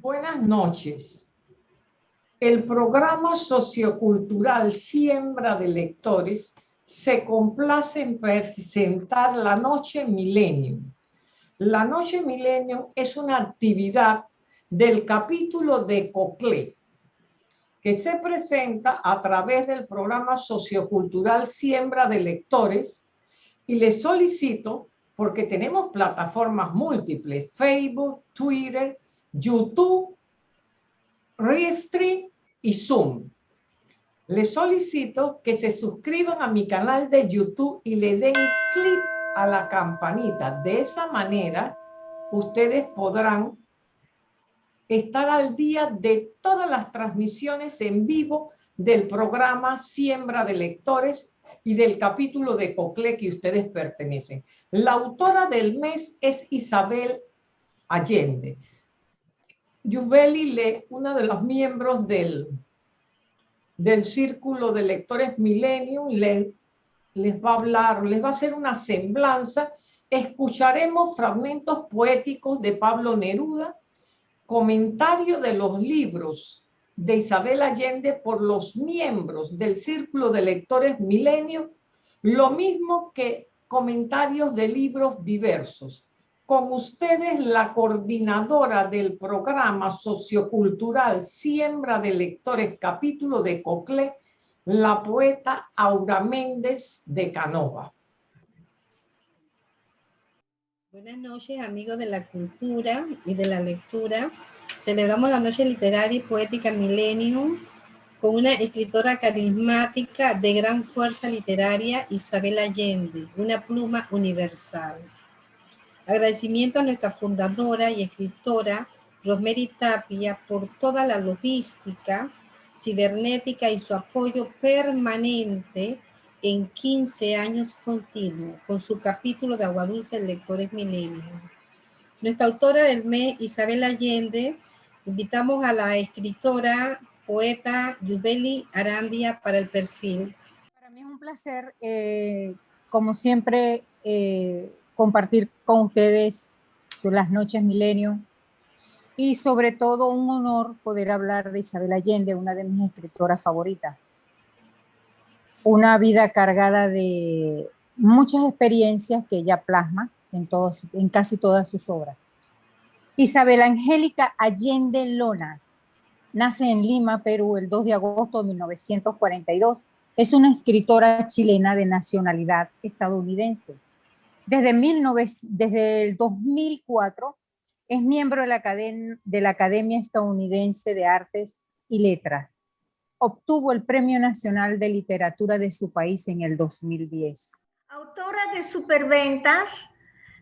Buenas noches. El programa sociocultural Siembra de Lectores se complace en presentar la Noche Millennium. La Noche Millennium es una actividad del capítulo de COCLE, que se presenta a través del programa sociocultural Siembra de Lectores y les solicito, porque tenemos plataformas múltiples, Facebook, Twitter, YouTube, Restream y Zoom. Les solicito que se suscriban a mi canal de YouTube y le den clic a la campanita. De esa manera, ustedes podrán estar al día de todas las transmisiones en vivo del programa Siembra de Lectores y del capítulo de Cocle que ustedes pertenecen. La autora del mes es Isabel Allende. Yubeli, le, una de los miembros del, del Círculo de Lectores Millennium, le, les va a hablar, les va a hacer una semblanza. Escucharemos fragmentos poéticos de Pablo Neruda, comentario de los libros de Isabel Allende por los miembros del Círculo de Lectores Milenio, lo mismo que comentarios de libros diversos. Con ustedes, la coordinadora del programa sociocultural Siembra de Lectores, capítulo de Coclé, la poeta Aura Méndez de Canova. Buenas noches, amigos de la cultura y de la lectura. Celebramos la Noche Literaria y Poética Millennium con una escritora carismática de gran fuerza literaria, Isabel Allende, una pluma universal. Agradecimiento a nuestra fundadora y escritora, Rosemary Tapia, por toda la logística cibernética y su apoyo permanente en 15 años continuos, con su capítulo de Agua Dulce Lectores Millennium. Nuestra autora del mes, Isabel Allende, Invitamos a la escritora, poeta Yubeli Arandia para el perfil. Para mí es un placer, eh, como siempre, eh, compartir con ustedes las noches milenio y sobre todo un honor poder hablar de Isabel Allende, una de mis escritoras favoritas. Una vida cargada de muchas experiencias que ella plasma en, todos, en casi todas sus obras. Isabel Angélica Allende Lona nace en Lima, Perú, el 2 de agosto de 1942. Es una escritora chilena de nacionalidad estadounidense. Desde, desde el 2004 es miembro de la, de la Academia Estadounidense de Artes y Letras. Obtuvo el Premio Nacional de Literatura de su país en el 2010. Autora de superventas,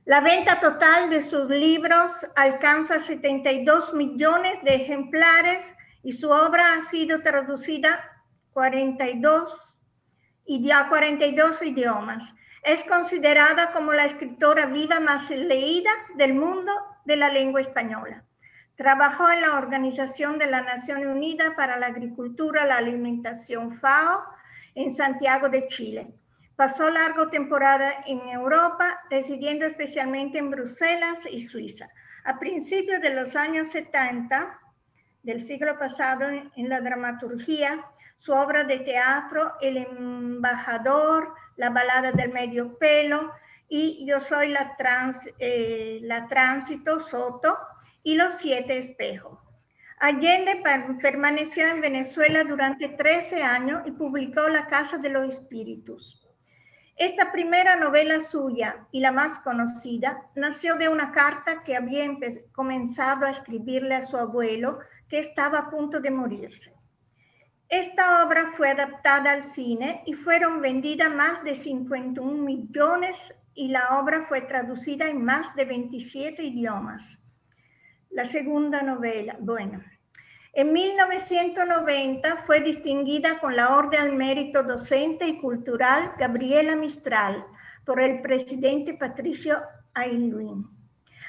la venta total de sus libros alcanza 72 millones de ejemplares y su obra ha sido traducida 42 y a 42 idiomas. Es considerada como la escritora viva más leída del mundo de la lengua española. Trabajó en la Organización de la Nación Unida para la Agricultura la Alimentación FAO en Santiago de Chile. Pasó largo temporada en Europa, residiendo especialmente en Bruselas y Suiza. A principios de los años 70 del siglo pasado, en la dramaturgia, su obra de teatro, El embajador, La balada del medio pelo y Yo soy la, trans, eh, la tránsito, Soto y Los siete espejos. Allende permaneció en Venezuela durante 13 años y publicó La Casa de los Espíritus. Esta primera novela suya y la más conocida nació de una carta que había comenzado a escribirle a su abuelo que estaba a punto de morirse. Esta obra fue adaptada al cine y fueron vendidas más de 51 millones y la obra fue traducida en más de 27 idiomas. La segunda novela, bueno, en 1990 fue distinguida con la Orden al Mérito Docente y Cultural Gabriela Mistral por el presidente Patricio Aylwin.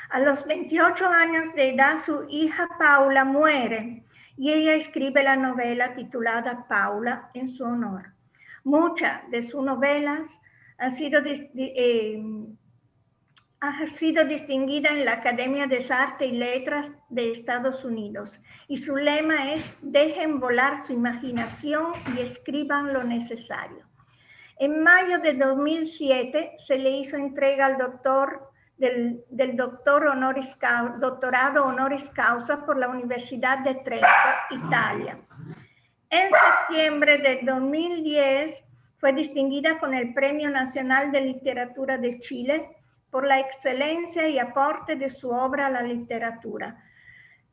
A los 28 años de edad, su hija Paula muere y ella escribe la novela titulada Paula en su honor. Muchas de sus novelas han sido eh, ha sido distinguida en la Academia de Arte y Letras de Estados Unidos y su lema es dejen volar su imaginación y escriban lo necesario. En mayo de 2007 se le hizo entrega al doctor del, doctor doctorado honoris causa por la Universidad de Trento, Italia. En septiembre de 2010 fue distinguida con el Premio Nacional de Literatura de Chile por la excelencia y aporte de su obra a la literatura,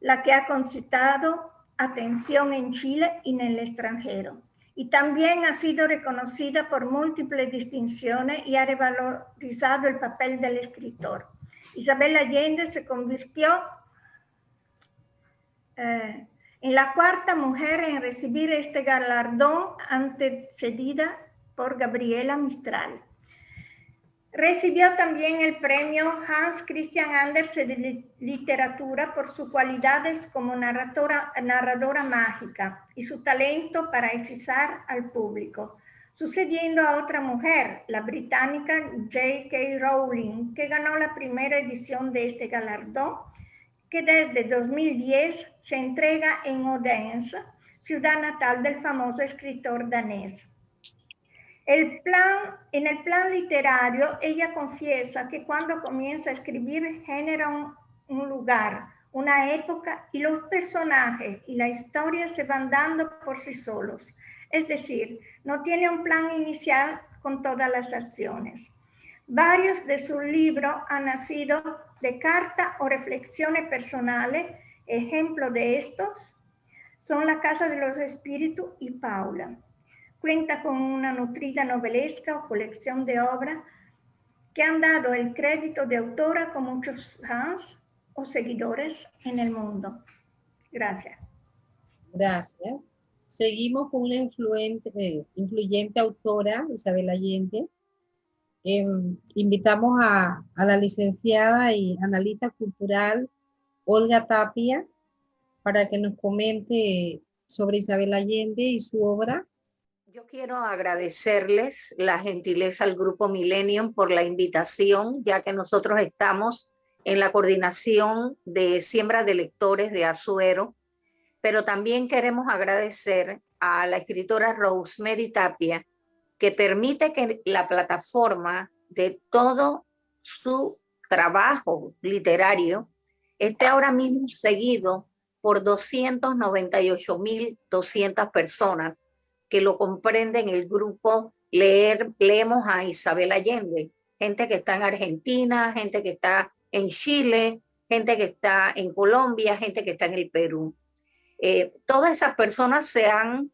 la que ha concitado atención en Chile y en el extranjero. Y también ha sido reconocida por múltiples distinciones y ha revalorizado el papel del escritor. Isabel Allende se convirtió eh, en la cuarta mujer en recibir este galardón antecedida por Gabriela Mistral. Recibió también el premio Hans Christian Andersen de literatura por sus cualidades como narradora, mágica y su talento para hechizar al público, sucediendo a otra mujer, la británica J.K. Rowling, que ganó la primera edición de este galardón, que desde 2010 se entrega en Odense, ciudad natal del famoso escritor danés. El plan, en el plan literario, ella confiesa que cuando comienza a escribir genera un, un lugar, una época y los personajes y la historia se van dando por sí solos. Es decir, no tiene un plan inicial con todas las acciones. Varios de sus libros han nacido de cartas o reflexiones personales. Ejemplo de estos son La Casa de los Espíritus y Paula. Cuenta con una nutrida novelesca o colección de obras que han dado el crédito de autora con muchos fans o seguidores en el mundo. Gracias. Gracias. Seguimos con una influente, influyente autora, Isabel Allende. Em, invitamos a, a, la licenciada y analista cultural Olga Tapia para que nos comente sobre Isabel Allende y su obra yo quiero agradecerles la gentileza al Grupo Millennium por la invitación, ya que nosotros estamos en la coordinación de siembra de lectores de Azuero, pero también queremos agradecer a la escritora Rosemary Tapia, que permite que la plataforma de todo su trabajo literario esté ahora mismo seguido por 298.200 personas que lo comprenden el grupo Leer, Leemos a Isabel Allende, gente que está en Argentina, gente que está en Chile, gente que está en Colombia, gente que está en el Perú. Eh, todas esas personas se han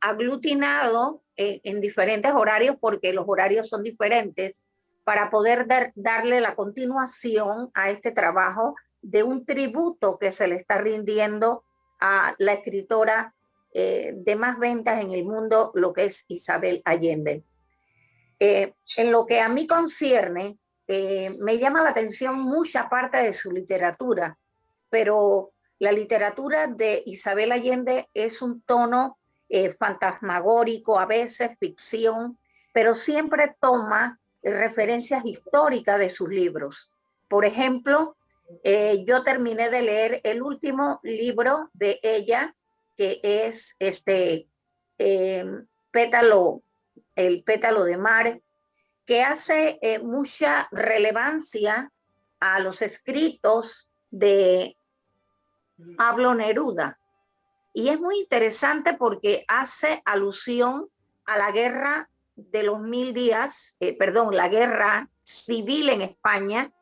aglutinado eh, en diferentes horarios porque los horarios son diferentes para poder darle la continuación a este trabajo de un tributo que se le está rindiendo a la escritora eh, de más ventas en el mundo, lo que es Isabel Allende. Eh, en lo que a mí concierne, eh, me llama la atención mucha parte de su literatura, pero la literatura de Isabel Allende es un tono fantasmagórico, a veces ficción, pero siempre toma referencias históricas de sus libros. Por ejemplo, yo terminé de leer el último libro de ella, que es este em, pétalo, el pétalo de mar, que hace eh, mucha relevancia a los escritos de Pablo Neruda. Y es muy interesante porque hace alusión a la guerra de los mil días, eh, perdón, la guerra civil en España,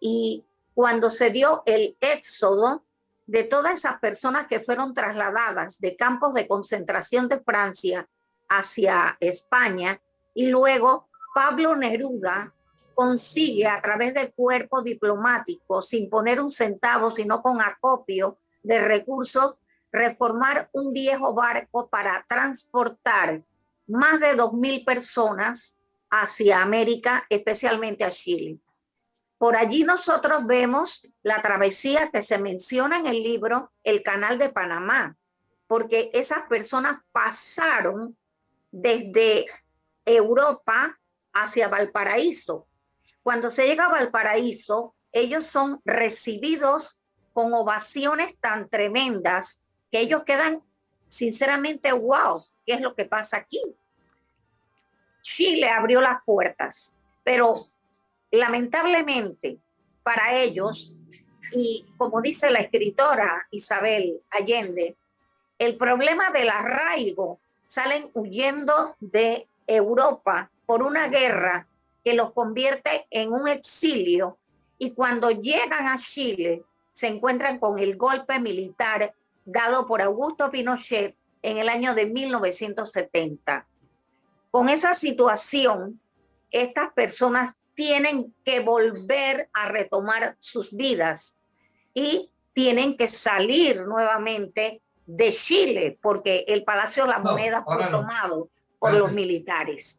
y cuando se dio el éxodo de todas esas personas que fueron trasladadas de campos de concentración de Francia hacia España y luego Pablo Neruda consigue a través del cuerpo diplomático, sin poner un centavo, sino con acopio de recursos, reformar un viejo barco para transportar más de 2.000 personas hacia América, especialmente a Chile. Por allí nosotros vemos la travesía que se menciona en el libro, el canal de Panamá, porque esas personas pasaron desde Europa hacia Valparaíso. Cuando se llega a Valparaíso, ellos son recibidos con ovaciones tan tremendas que ellos quedan sinceramente, wow, ¿qué es lo que pasa aquí? Chile abrió las puertas, pero lamentablemente para ellos, y como dice la escritora Isabel Allende, el problema del arraigo salen huyendo de Europa por una guerra que los convierte en un exilio y cuando llegan a Chile se encuentran con el golpe militar dado por Augusto Pinochet en el año de 1970. Con esa situación, estas personas tienen que volver a retomar sus vidas y tienen que salir nuevamente de Chile porque el Palacio de la Moneda fue tomado por los militares.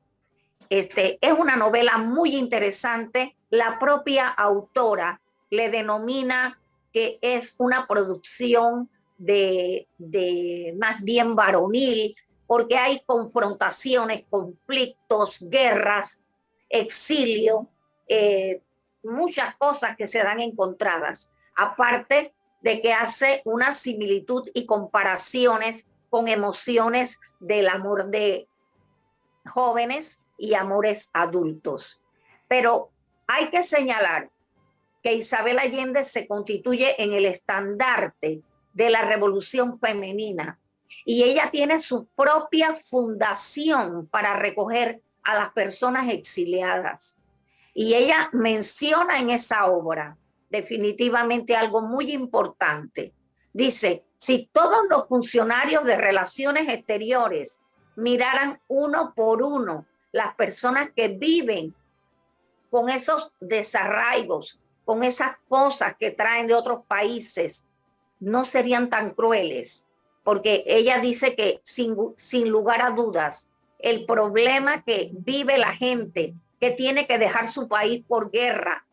Este, es una novela muy interesante. La propia autora le denomina que es una producción de, de más bien varonil, porque hay confrontaciones, conflictos, guerras, exilio, eh, muchas cosas que se dan encontradas, aparte de que hace una similitud y comparaciones con emociones del amor de jóvenes y amores adultos. Pero hay que señalar que Isabel Allende se constituye en el estandarte de la revolución femenina y ella tiene su propia fundación para recoger a las personas exiliadas. Y ella menciona en esa obra definitivamente algo muy importante. Dice, si todos los funcionarios de relaciones exteriores miraran uno por uno las personas que viven con esos desarraigos, con esas cosas que traen de otros países, no serían tan crueles, porque ella dice que sin, sin lugar a dudas, el problema que vive la gente que tiene que dejar su país por guerra,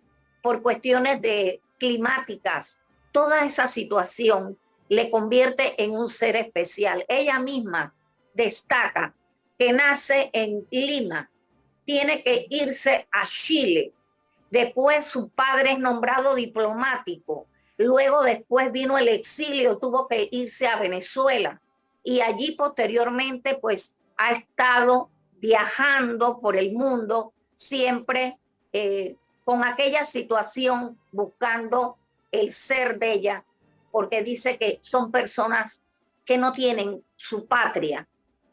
por cuestiones de climáticas, toda esa situación le convierte en un ser especial. Ella misma destaca que nace en Lima, tiene que irse a Chile. Después su padre es nombrado diplomático. Luego después vino el exilio, tuvo que irse a Venezuela. Y allí posteriormente pues ha estado viajando por el mundo siempre eh, con aquella situación buscando el ser de ella, porque dice que son personas que no tienen su patria,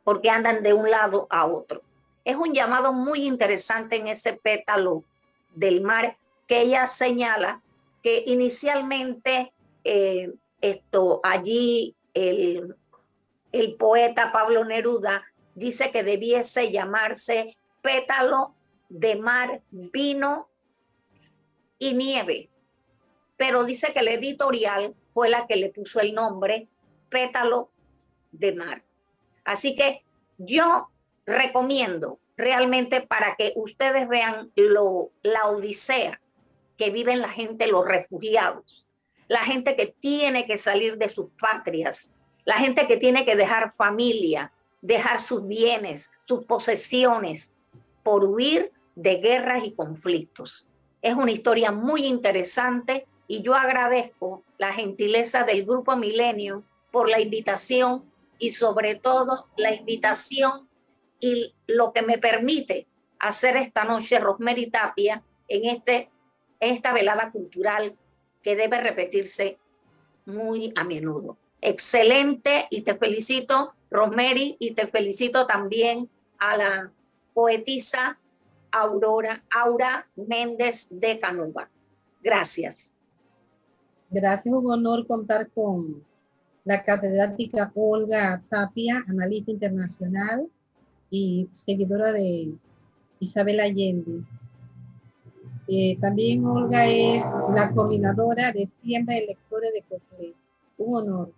porque andan de un lado a otro. Es un llamado muy interesante en ese pétalo del mar que ella señala que inicialmente eh, esto allí el, el poeta Pablo Neruda dice que debiese llamarse pétalo de mar, vino y nieve. Pero dice que la editorial fue la que le puso el nombre pétalo de mar. Así que yo recomiendo realmente para que ustedes vean lo, la odisea que viven la gente, los refugiados, la gente que tiene que salir de sus patrias, la gente que tiene que dejar familia, dejar sus bienes, sus posesiones, por huir de guerras y conflictos. Es una historia muy interesante y yo agradezco la gentileza del Grupo Milenio por la invitación y sobre todo la invitación y lo que me permite hacer esta noche Rosemary Tapia en, este, esta velada cultural que debe repetirse muy a menudo. Excelente y te felicito Rosemary, y te felicito también a la poetisa Aurora, Aura Méndez de Canuba. Gracias. Gracias, un honor contar con la catedrática Olga Tapia, analista internacional y seguidora de Isabel Allende. Eh, también Olga es la coordinadora de Siembra de Lectores de Cocle. Un honor.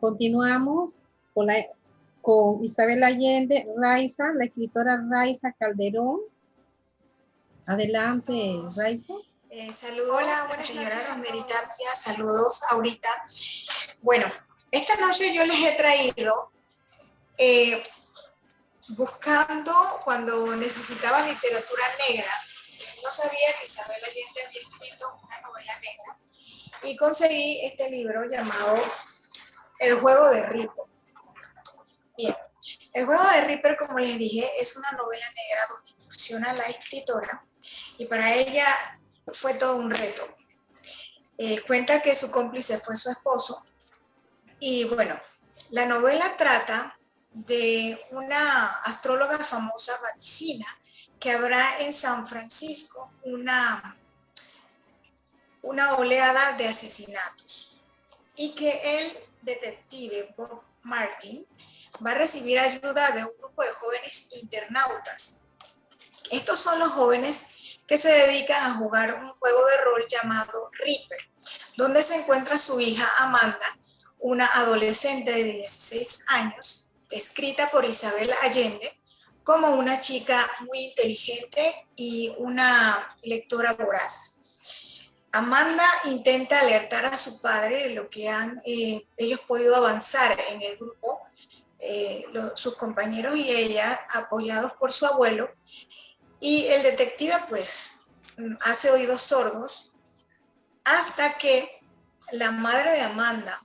Continuamos con, Isabel Allende, Raiza, la escritora Raiza Calderón. Adelante, Raiza. Eh, saludos, hola, buenas señora Tapia, saludos ahorita. Bueno, esta noche yo les he traído, eh, buscando cuando necesitaba literatura negra, no sabía que Isabel Allende había escrito una novela negra y conseguí este libro llamado El juego de Ripper. Bien, El juego de Ripper, como les dije, es una novela negra donde incursiona la escritora y para ella fue todo un reto. Eh, cuenta que su cómplice fue su esposo y bueno, la novela trata de una astróloga famosa vaticina que habrá en San Francisco una, una oleada de asesinatos y que el detective Bob Martin va a recibir ayuda de un grupo de jóvenes internautas. Estos son los jóvenes que se dedican a jugar un juego de rol llamado Reaper, donde se encuentra su hija Amanda, una adolescente de 16 años, escrita por Isabel Allende, como una chica muy inteligente y una lectora voraz. Amanda intenta alertar a su padre de lo que han eh, ellos podido avanzar en el grupo, eh, sus compañeros y ella, apoyados por su abuelo, y el detective pues mm, hace oídos sordos hasta que la madre de Amanda,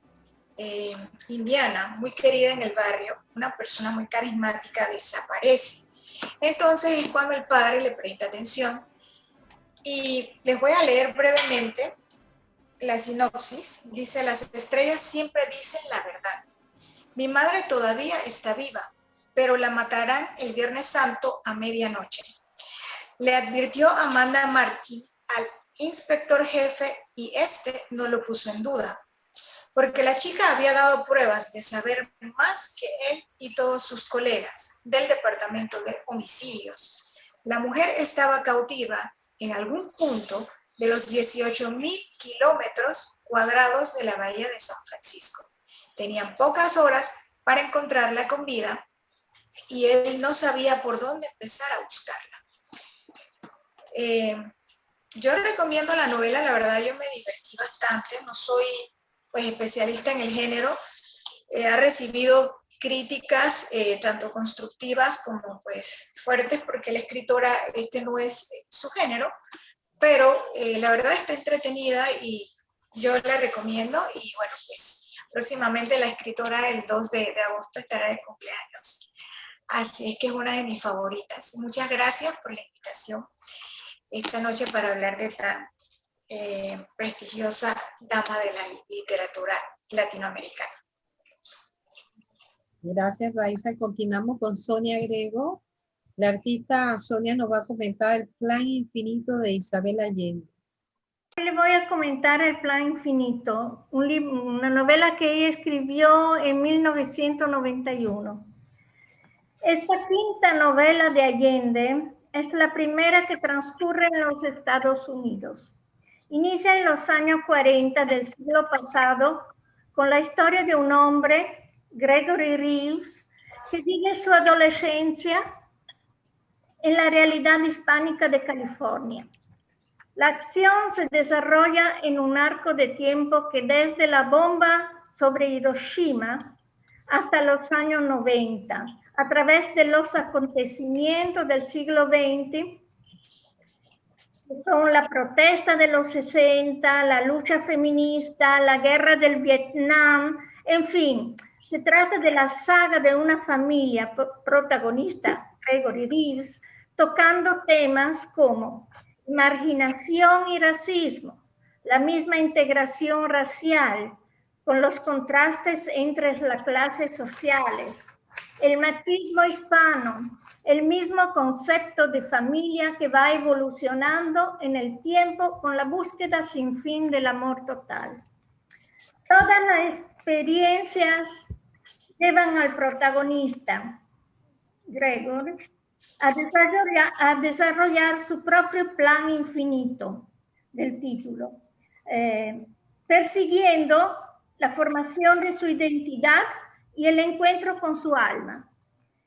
eh, indiana, muy querida en el barrio, una persona muy carismática, desaparece. Entonces es cuando el padre le presta atención. Y les voy a leer brevemente la sinopsis. Dice, las estrellas siempre dicen la verdad. Mi madre todavía está viva, pero la matarán el Viernes Santo a medianoche. Le advirtió Amanda Martin al inspector jefe y este no lo puso en duda porque la chica había dado pruebas de saber más que él y todos sus colegas del departamento de homicidios. La mujer estaba cautiva en algún punto de los 18 mil kilómetros cuadrados de la bahía de San Francisco. Tenían pocas horas para encontrarla con vida y él no sabía por dónde empezar a buscarla. Eh, yo recomiendo la novela, la verdad yo me divertí bastante, no soy pues, especialista en el género, eh, ha recibido críticas eh, tanto constructivas como pues fuertes porque la escritora este no es su género, pero eh, la verdad está entretenida y yo la recomiendo y bueno pues próximamente la escritora el 2 de, de agosto estará de cumpleaños. Así es que es una de mis favoritas. Muchas gracias por la invitación esta noche para hablar de tan eh, prestigiosa dama de la literatura latinoamericana. Gracias, Raiza. Continuamos con Sonia Grego. La artista Sonia nos va a comentar el plan infinito de Isabel Allende. Le voy a comentar El Plan Infinito, un una novela que ella escribió en 1991. Esta quinta novela de Allende es la primera que transcurre en los Estados Unidos. Inicia en los años 40 del siglo pasado con la historia de un hombre, Gregory Reeves, que vive su adolescencia en la realidad hispánica de California. La acción se desarrolla en un arco de tiempo que desde la bomba sobre Hiroshima hasta los años 90, a través de los acontecimientos del siglo XX, son la protesta de los 60, la lucha feminista, la guerra del Vietnam, en fin, se trata de la saga de una familia protagonista, Gregory Reeves, tocando temas como marginación y racismo, la misma integración racial, con los contrastes entre las clases sociales, el matismo hispano, el mismo concepto de familia que va evolucionando en el tiempo con la búsqueda sin fin del amor total. Todas las experiencias llevan al protagonista, Gregor, a desarrollar, a desarrollar su propio plan infinito del título, eh, persiguiendo la formación de su identidad y el encuentro con su alma.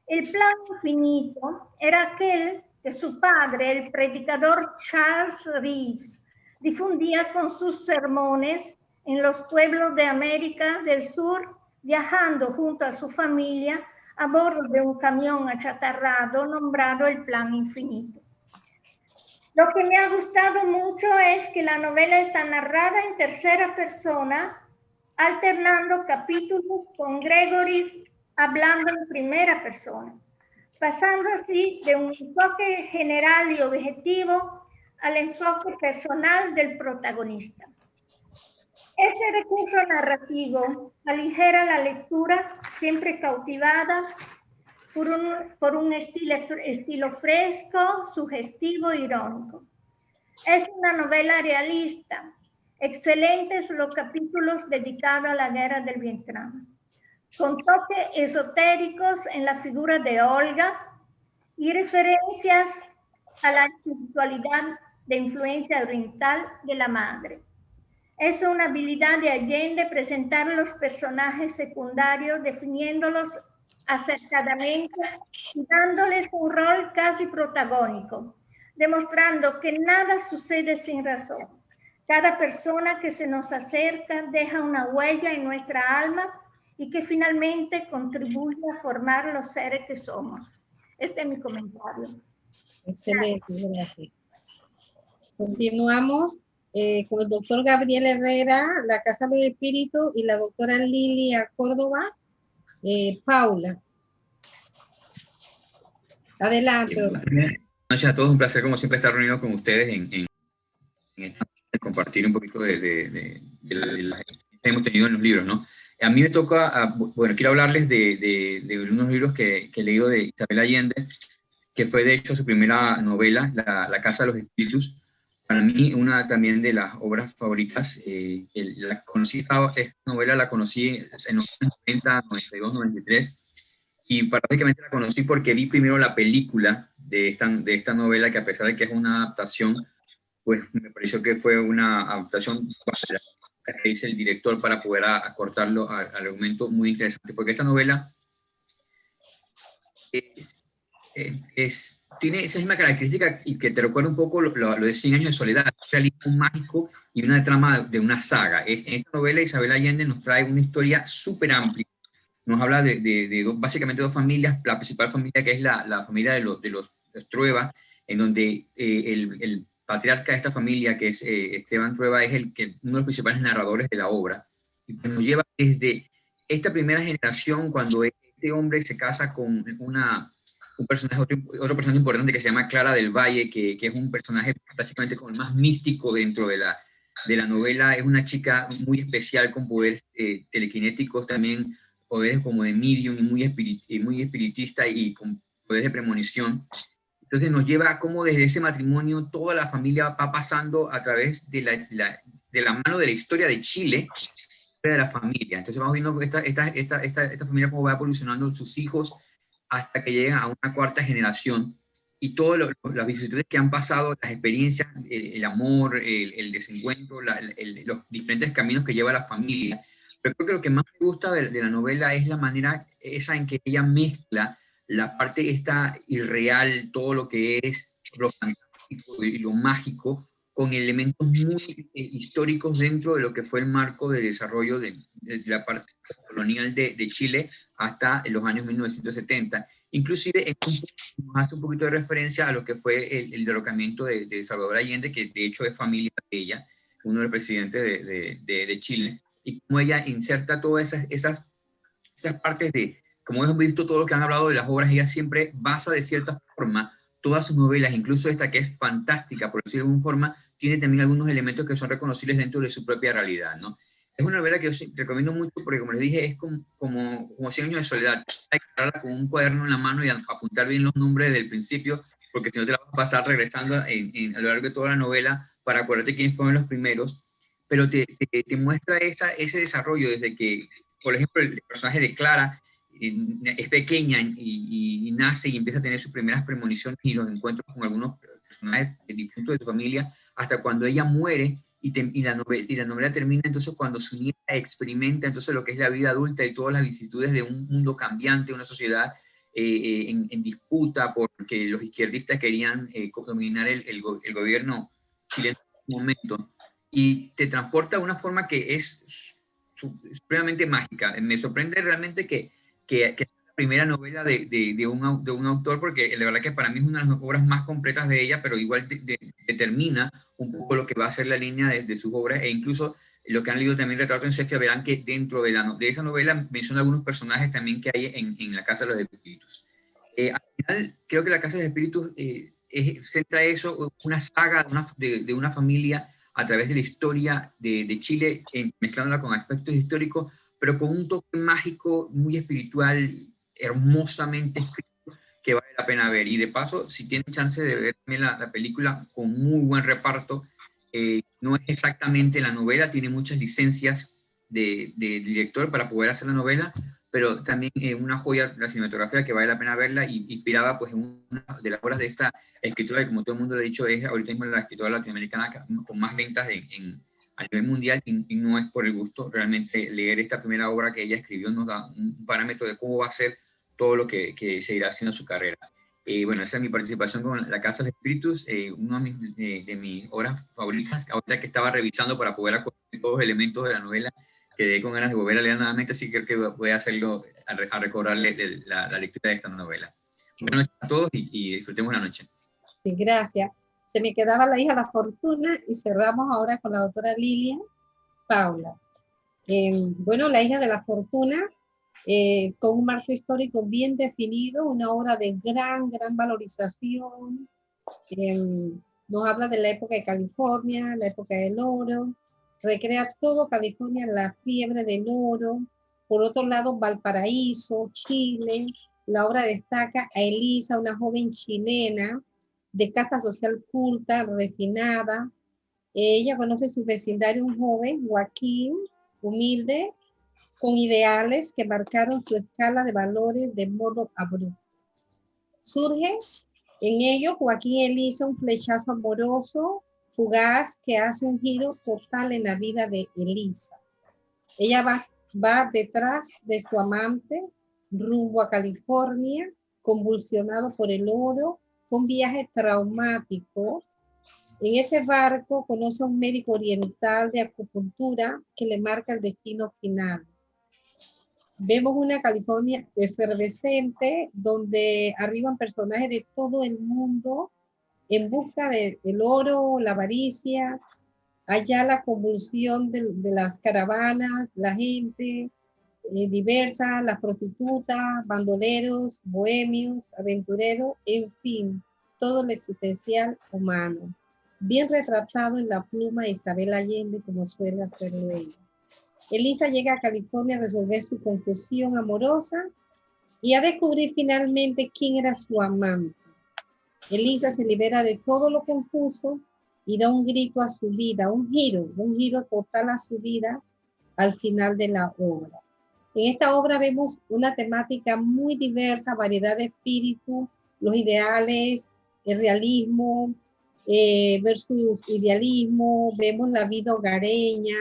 El plan infinito era aquel que su padre, el predicador Charles Reeves, difundía con sus sermones en los pueblos de América del Sur, viajando junto a su familia a bordo de un camión achatarrado nombrado el Plan Infinito. Lo que me ha gustado mucho es que la novela está narrada en tercera persona, alternando capítulos con Gregory hablando en primera persona, pasando así de un enfoque general y objetivo al enfoque personal del protagonista. Este recurso narrativo aligera la lectura, siempre cautivada por un, por un estilo, estilo fresco, sugestivo e irónico. Es una novela realista. Excelentes los capítulos dedicados a la guerra del Vietnam, con toques esotéricos en la figura de Olga y referencias a la espiritualidad de influencia oriental de la madre. Es una habilidad de Allende presentar los personajes secundarios, definiéndolos acertadamente y dándoles un rol casi protagónico, demostrando que nada sucede sin razón. Cada persona que se nos acerca deja una huella en nuestra alma y que finalmente contribuye a formar los seres que somos. Este es mi comentario. Excelente, gracias. Continuamos eh, con el doctor Gabriel Herrera, la Casa del Espíritu, y la doctora Lilia Córdoba. Eh, Paula. Adelante. Buenas noches a todos, un placer como siempre estar reunido con ustedes en, en, compartir un poquito de, de, de, de que hemos tenido en los libros, ¿no? A mí me toca, ah, bueno, quiero hablarles de, unos libros que, que, he leído de Isabel Allende, que fue de hecho su primera novela, La, la Casa de los Espíritus, para mí una también de las obras favoritas. Eh, la conocí, esta novela la conocí en los 90, 92, 93, y prácticamente la conocí porque vi primero la película de esta, de esta novela, que a pesar de que es una adaptación, pues me pareció que fue una adaptación que hizo el director para poder acortarlo al, argumento muy interesante, porque esta novela es tiene esa misma característica y que te recuerda un poco lo, de 100 años de soledad, un realismo mágico y una trama de una saga. En esta novela Isabel Allende nos trae una historia súper amplia. Nos habla de, de, básicamente dos familias, la principal familia que es la, la familia de los, de los, Trueba, en donde eh, el, el, patriarca de esta familia, que es eh, Esteban Trueba, es el que, uno de los principales narradores de la obra. Y nos lleva desde esta primera generación, cuando este hombre se casa con una un personaje, otro, personaje importante que se llama Clara del Valle, que, que, es un personaje básicamente como el más místico dentro de la, de la novela. Es una chica muy especial con poderes eh, telequinéticos, también poderes como de medium muy, muy espiritista y con poderes de premonición. Entonces nos lleva a cómo desde ese matrimonio toda la familia va pasando a través de la, la, de la mano de la historia de Chile, de la familia. Entonces vamos viendo esta, esta, esta, esta, esta familia cómo va evolucionando sus hijos, hasta que llegan a una cuarta generación y todas las vicisitudes que han pasado, las experiencias, el, amor, el, desencuentro, los diferentes caminos que lleva la familia. Pero creo que lo que más me gusta de, la novela es la manera esa en que ella mezcla la parte esta irreal, todo lo que es lo fantástico y lo mágico, con elementos muy eh, históricos dentro de lo que fue el marco de desarrollo de, la parte colonial de, de, Chile hasta los años 1970. Inclusive nos hace un poquito de referencia a lo que fue el, el derrocamiento de, de, Salvador Allende, que de hecho es familia de ella, uno de los presidentes de, de Chile, y cómo ella inserta todas esas, esas, esas partes de, como hemos visto todo lo que han hablado de las obras, ella siempre basa de cierta forma todas sus novelas, incluso esta que es fantástica, por decirlo de alguna forma, tiene también algunos elementos que son reconocibles dentro de su propia realidad, ¿no? Es una novela que yo recomiendo mucho porque, como les dije, es como, como, como 100 años de soledad. Hay que con un cuaderno en la mano y apuntar bien los nombres del principio, porque si no te la vas a pasar regresando a lo largo de toda la novela para acordarte quiénes fueron los primeros, pero te, te, muestra esa, ese desarrollo desde que, por ejemplo, el personaje de Clara es pequeña y, y, nace y empieza a tener sus primeras premoniciones y los encuentros con algunos personajes distintos de su familia, hasta cuando ella muere y, la novela, y la novela termina entonces cuando su nieta experimenta entonces lo que es la vida adulta y todas las vicisitudes de un mundo cambiante, una sociedad eh, eh, en, disputa porque los izquierdistas querían eh, dominar el, el, gobierno chileno en ese momento. Y te transporta de una forma que es supremamente mágica. Me sorprende realmente que, que, que primera novela de, de, un, de, un, autor, porque la verdad que para mí es una de las obras más completas de ella, pero igual determina un poco lo que va a ser la línea de, sus obras, e incluso lo que han leído también Retrato en Sefia, verán que dentro de, la, de esa novela menciona algunos personajes también que hay en, en La Casa de los Espíritus. Eh, al final, creo que La Casa de los Espíritus eh, centra eso, una saga de, de, una familia a través de la historia de, de Chile, mezclándola con aspectos históricos, pero con un toque mágico, muy espiritual, hermosamente escrito, que vale la pena ver. Y de paso, si tienen chance de ver también la, película con muy buen reparto, eh, no es exactamente la novela, tiene muchas licencias de, de, director para poder hacer la novela, pero también es una joya la cinematografía que vale la pena verla y inspirada pues en una de las obras de esta escritora que como todo el mundo ha dicho es ahorita mismo la escritora latinoamericana con más ventas en a nivel mundial y, no es por el gusto, realmente leer esta primera obra que ella escribió nos da un parámetro de cómo va a ser todo lo que, que se irá haciendo en su carrera. y bueno, esa es mi participación con La Casa de Espíritus, eh, una de, de, mis obras favoritas, ahorita que estaba revisando para poder acordar todos los elementos de la novela, quedé con ganas de volver a leer nuevamente, así que creo que voy a hacerlo, a, recordarle la, la, lectura de esta novela. Bueno, a todos y, y disfrutemos la noche. Sí, gracias se me quedaba la hija La Fortuna y cerramos ahora con la doctora Lilia Paula. Eh, bueno, la hija de La Fortuna, eh, con un marco histórico bien definido, una obra de gran, gran valorización. Eh, nos habla de la época de California, la época del oro, recrea todo California, la fiebre del oro. Por otro lado, Valparaíso, Chile. La obra destaca a Elisa, una joven chilena, de casta social culta, refinada. Ella conoce su vecindario, un joven, Joaquín, humilde, con ideales que marcaron su escala de valores de modo abrupto. Surge en ello Joaquín Elisa un flechazo amoroso, fugaz, que hace un giro total en la vida de Elisa. Ella va, va detrás de su amante rumbo a California, convulsionado por el oro un viaje traumático. En ese barco conoce a un médico oriental de acupuntura que le marca el destino final. Vemos una California efervescente donde arriban personajes de todo el mundo en busca del oro, la avaricia, allá la convulsión de, las caravanas, la gente eh, diversa, las prostitutas, bandoleros, bohemios, aventureros, en fin, todo lo existencial humano, bien retratado en la pluma de Isabel Allende como suele hacerlo ella. Elisa llega a California a resolver su confusión amorosa y a descubrir finalmente quién era su amante. Elisa se libera de todo lo confuso y da un grito a su vida, un giro, un giro total a su vida al final de la obra. En esta obra vemos una temática muy diversa, variedad de espíritu, los ideales, el realismo eh, versus idealismo, vemos la vida hogareña,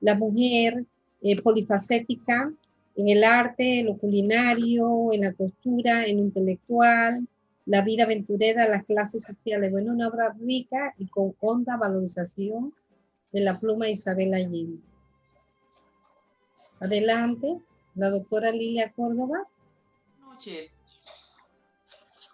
la mujer eh, polifacética en el arte, lo culinario, en la costura, en lo intelectual, la vida aventurera, las clases sociales. Bueno, una obra rica y con honda valorización de la pluma Isabel Allende. Adelante, la doctora Lilia Córdoba. Buenas noches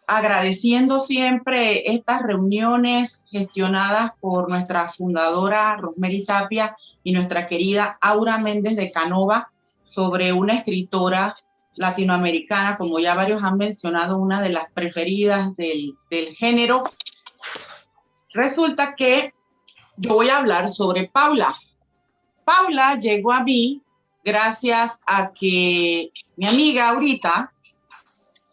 agradeciendo siempre estas reuniones gestionadas por nuestra fundadora Rosemary Tapia y nuestra querida Aura Méndez de Canova sobre una escritora latinoamericana, como ya varios han mencionado, una de las preferidas del, del género. Resulta que yo voy a hablar sobre Paula. Paula llegó a mí gracias a que mi amiga ahorita,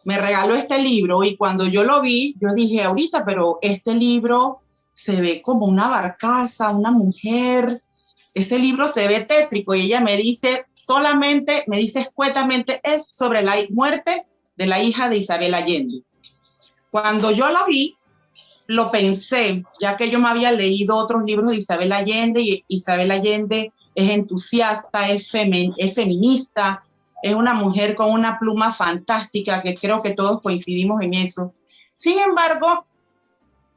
me regaló este libro y cuando yo lo vi, yo dije, ahorita, pero este libro se ve como una barcaza, una mujer, este libro se ve tétrico y ella me dice solamente, me dice escuetamente, es sobre la muerte de la hija de Isabel Allende. Cuando yo lo vi, lo pensé, ya que yo me había leído otros libros de Isabel Allende y Isabel Allende es entusiasta, es, es feminista, es una mujer con una pluma fantástica, que creo que todos coincidimos en eso. Sin embargo,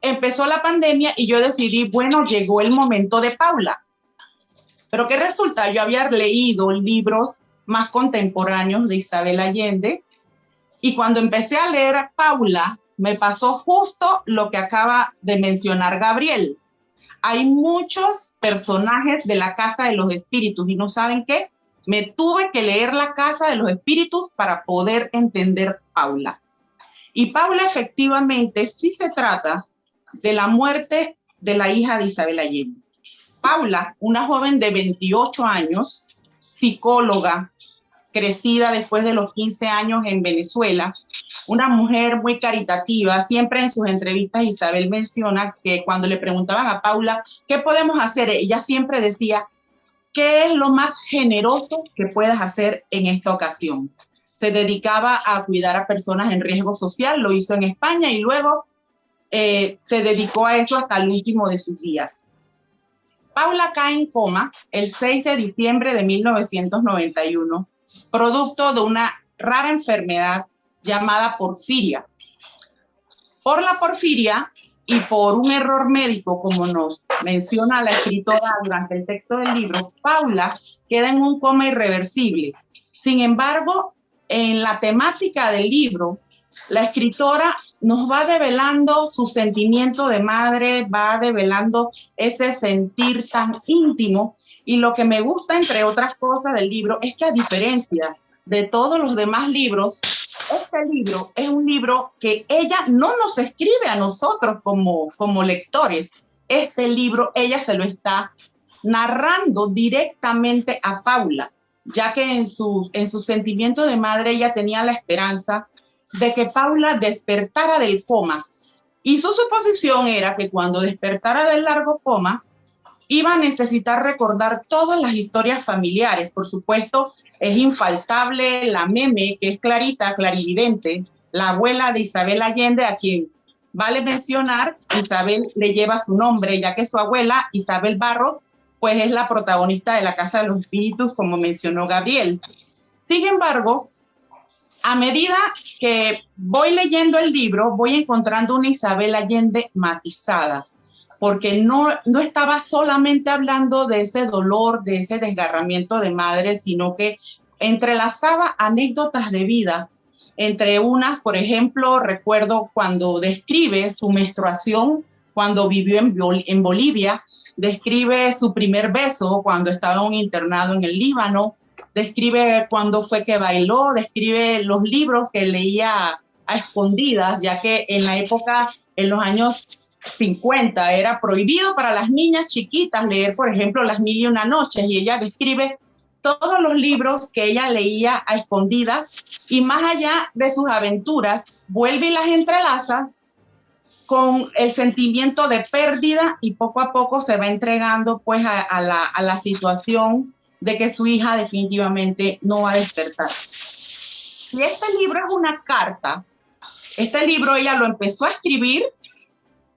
empezó la pandemia y yo decidí, bueno, llegó el momento de Paula. Pero ¿qué resulta? Yo había leído libros más contemporáneos de Isabel Allende Y cuando empecé a leer Paula, me pasó justo lo que acaba de mencionar Gabriel. Hay muchos personajes de la Casa de los Espíritus y no saben qué. Me tuve que leer la Casa de los Espíritus para poder entender Paula. Y Paula efectivamente sí se trata de la muerte de la hija de Isabel Allende. Paula, una joven de 28 años, psicóloga, crecida después de los 15 años en Venezuela, una mujer muy caritativa. Siempre en sus entrevistas Isabel menciona que cuando le preguntaban a Paula, ¿qué podemos hacer? Ella siempre decía, ¿qué es lo más generoso que puedas hacer en esta ocasión? Se dedicaba a cuidar a personas en riesgo social, lo hizo en España y luego eh, se dedicó a eso hasta el último de sus días. Paula cae en coma el 6 de diciembre de 1991, producto de una rara enfermedad llamada porfiria. Por la porfiria y por un error médico, como nos menciona la escritora durante el texto del libro, Paula queda en un coma irreversible. Sin embargo, en la temática del libro, la escritora nos va develando su sentimiento de madre, va develando ese sentir tan íntimo. Y lo que me gusta, entre otras cosas, del libro es que a diferencia de todos los demás libros, este libro es un libro que ella no nos escribe a nosotros como, como lectores. Este libro ella se lo está narrando directamente a Paula, ya que en su, en su sentimiento de madre ella tenía la esperanza de que Paula despertara del coma. Y su suposición era que cuando despertara del largo coma, iba a necesitar recordar todas las historias familiares. Por supuesto, es infaltable la meme, que es clarita, clarividente, la abuela de Isabel Allende, a quien vale mencionar, Isabel le lleva su nombre, ya que su abuela, Isabel Barros, pues es la protagonista de la Casa de los Espíritus, como mencionó Gabriel. Sin embargo, a medida que voy leyendo el libro, voy encontrando una Isabel Allende matizada, porque no, no estaba solamente hablando de ese dolor, de ese desgarramiento de madre, sino que entrelazaba anécdotas de vida. Entre unas, por ejemplo, recuerdo cuando describe su menstruación cuando vivió en, en Bolivia, describe su primer beso cuando estaba en un internado en el Líbano, describe cuándo fue que bailó, describe los libros que leía a escondidas, ya que en la época, en los años 50, era prohibido para las niñas chiquitas leer, por ejemplo, Las Mil y Una Noches, y ella describe todos los libros que ella leía a escondidas y más allá de sus aventuras, vuelve y las entrelaza con el sentimiento de pérdida y poco a poco se va entregando pues a, la, a la situación de que su hija definitivamente no va a despertar. Y este libro es una carta. Este libro ella lo empezó a escribir,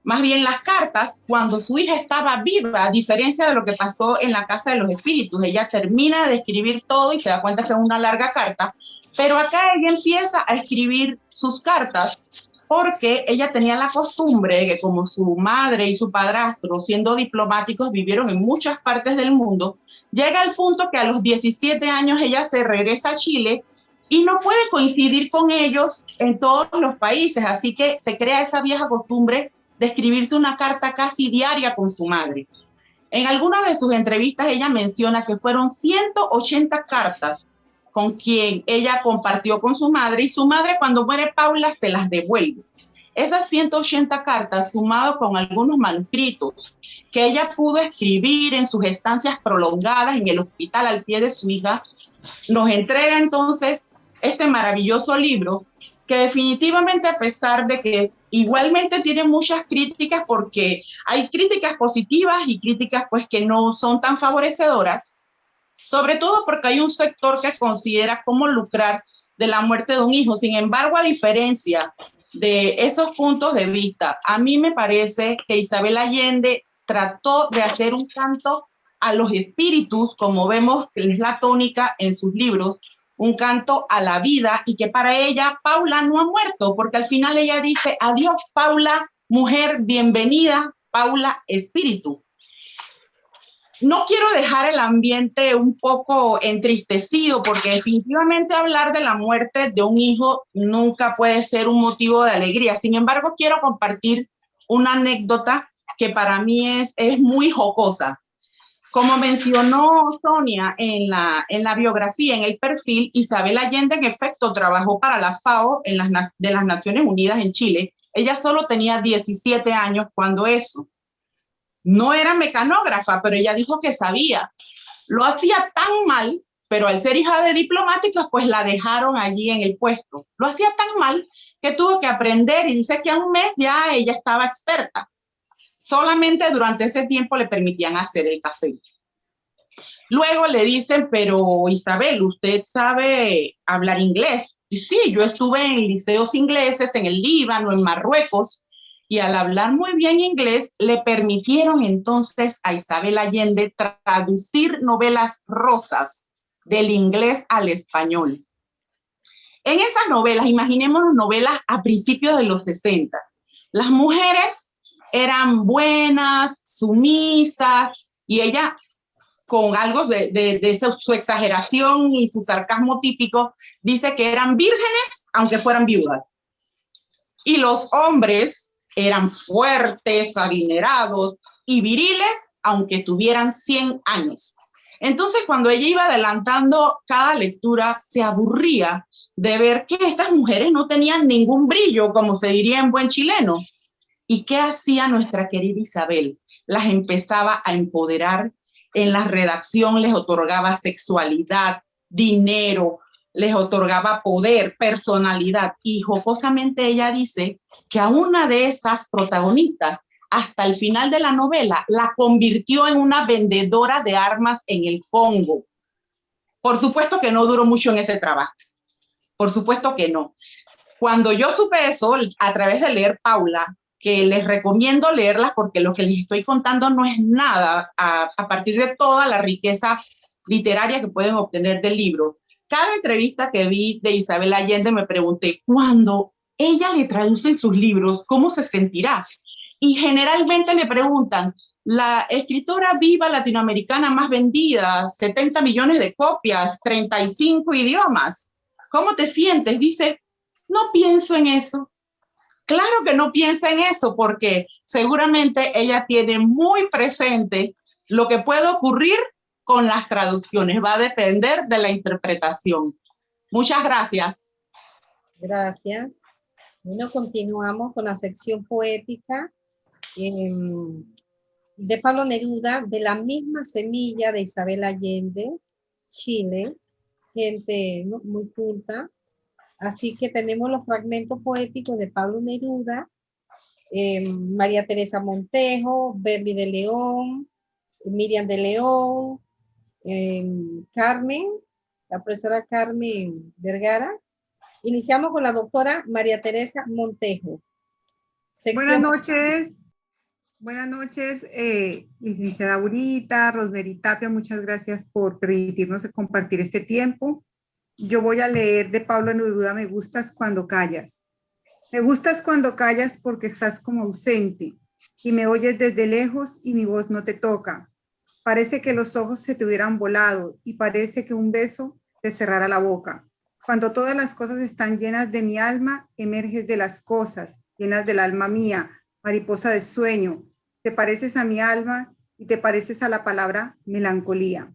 más bien las cartas, cuando su hija estaba viva, a diferencia de lo que pasó en la Casa de los Espíritus. Ella termina de escribir todo y se da cuenta que es una larga carta, pero acá ella empieza a escribir sus cartas porque ella tenía la costumbre de que como su madre y su padrastro, siendo diplomáticos, vivieron en muchas partes del mundo, Llega al punto que a los 17 años ella se regresa a Chile y no puede coincidir con ellos en todos los países, así que se crea esa vieja costumbre de escribirse una carta casi diaria con su madre. En alguna de sus entrevistas ella menciona que fueron 180 cartas con quien ella compartió con su madre y su madre cuando muere Paula se las devuelve. Esas 180 cartas, sumado con algunos manuscritos que ella pudo escribir en sus estancias prolongadas en el hospital al pie de su hija, nos entrega entonces este maravilloso libro definitivamente a pesar de que igualmente tiene muchas críticas porque hay críticas positivas y críticas pues que no son tan favorecedoras, sobre todo porque hay un sector que considera cómo lucrar de la muerte de un hijo. Sin embargo, a diferencia de esos puntos de vista, a mí me parece que Isabel Allende trató de hacer un canto a los espíritus, como vemos que es la tónica en sus libros, un canto a la vida y que para ella Paula no ha muerto, porque al final ella dice, adiós Paula, mujer, bienvenida, Paula, espíritu. no quiero dejar el ambiente un poco entristecido porque definitivamente hablar de la muerte de un hijo nunca puede ser un motivo de alegría. Sin embargo, quiero compartir una anécdota que para mí es, es muy jocosa. Como mencionó Sonia en la, en la biografía, en el perfil, Isabel Allende en efecto trabajó para la FAO de las Naciones Unidas en Chile. Ella solo tenía 17 años cuando eso. No era mecanógrafa, pero ella dijo que sabía. Lo hacía tan mal, pero al ser hija de diplomáticos, pues la dejaron allí en el puesto. Lo hacía tan mal que tuvo que aprender y dice que a un mes ya ella estaba experta. Solamente durante ese tiempo le permitían hacer el café. Luego le dicen, pero Isabel, ¿usted sabe hablar inglés? Y sí, yo estuve en liceos ingleses en el Líbano, en Marruecos, y al hablar muy bien inglés, le permitieron entonces a Isabel Allende traducir novelas rosas del inglés al español. En esas novelas, imaginémonos novelas a principios de los 60, las mujeres eran buenas, sumisas, y ella con algo de, su, su, exageración y su sarcasmo típico, dice que eran vírgenes aunque fueran viudas. Y los hombres eran fuertes, adinerados y viriles, aunque tuvieran 100 años. Entonces, cuando ella iba adelantando cada lectura, se aburría de ver que esas mujeres no tenían ningún brillo, como se diría en buen chileno. ¿Y qué hacía nuestra querida Isabel? Las empezaba a empoderar, en la redacción les otorgaba sexualidad, dinero, les otorgaba poder, personalidad. Y jocosamente ella dice que a una de esas protagonistas, hasta el final de la novela, la convirtió en una vendedora de armas en el Congo. Por supuesto que no duró mucho en ese trabajo. Por supuesto que no. Cuando yo supe eso, a través de leer Paula, que les recomiendo leerlas porque lo que les estoy contando no es nada a, a partir de toda la riqueza literaria que pueden obtener del libro cada entrevista que vi de Isabel Allende me pregunté, cuando ella le traduce sus libros, ¿cómo se sentirá? Y generalmente le preguntan, la escritora viva latinoamericana más vendida, 70 millones de copias, 35 idiomas. ¿Cómo te sientes? Dice, no pienso en eso. Claro que no piensa en eso porque seguramente ella tiene muy presente lo que puede ocurrir con las traducciones. Va a depender de la interpretación. Muchas gracias. Gracias. Bueno, continuamos con la sección poética em, de Pablo Neruda, de la misma semilla de Isabel Allende, Chile, gente muy culta. Así que tenemos los fragmentos poéticos de Pablo Neruda, em, María Teresa Montejo, Berli de León, Miriam de León, Carmen, la profesora Carmen Vergara. Iniciamos con la doctora María Teresa Montejo. Buenas noches. Buenas noches, eh, licenciada Burita, Rosmery Tapia, muchas gracias por permitirnos compartir este tiempo. Yo voy a leer de Pablo Neruda, Me gustas cuando callas. Me gustas cuando callas porque estás como ausente y me oyes desde lejos y mi voz no te toca. Parece que los ojos se te hubieran volado y parece que un beso te cerrara la boca. Cuando todas las cosas están llenas de mi alma, emerges de las cosas, llenas del alma mía, mariposa de sueño. Te pareces a mi alma y te pareces a la palabra melancolía.